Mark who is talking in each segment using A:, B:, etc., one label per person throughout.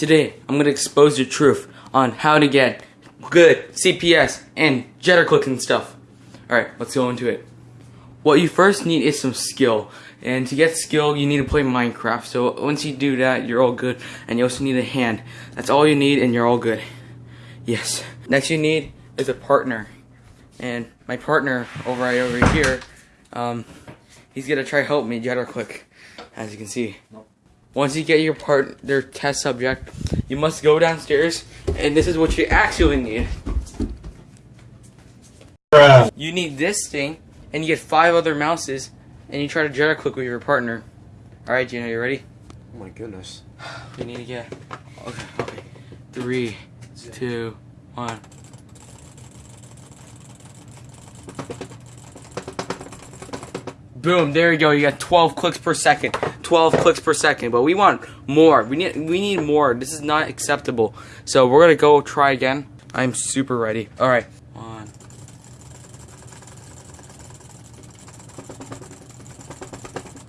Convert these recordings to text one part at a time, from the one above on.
A: Today, I'm going to expose the truth on how to get good CPS and jitter clicking stuff. Alright, let's go into it. What you first need is some skill. And to get skill, you need to play Minecraft. So once you do that, you're all good. And you also need a hand. That's all you need and you're all good. Yes. Next you need is a partner. And my partner over right over here, um, he's gonna try help me jitter click, as you can see. Once you get your part, their test subject, you must go downstairs, and this is what you actually need.
B: Bruh.
A: You need this thing, and you get five other mouses, and you try to jitter click with your partner. All right, Gino, you ready?
B: Oh my goodness.
A: You need to get okay, okay. Three, two, one. Boom! There you go. You got 12 clicks per second. 12 clicks per second. But we want more. We need we need more. This is not acceptable. So we're gonna go try again. I'm super ready. All right. One.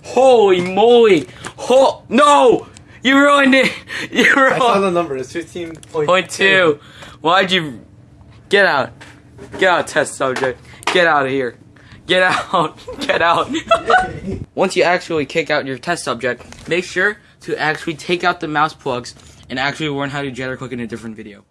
A: Holy moly! Oh no! You ruined it. You
B: I saw the number. It's 15.2.
A: Point two. Why'd you get out? Get out, test subject. Get out of here. Get out. Get out. Once you actually kick out your test subject, make sure to actually take out the mouse plugs and actually learn how to jitter click in a different video.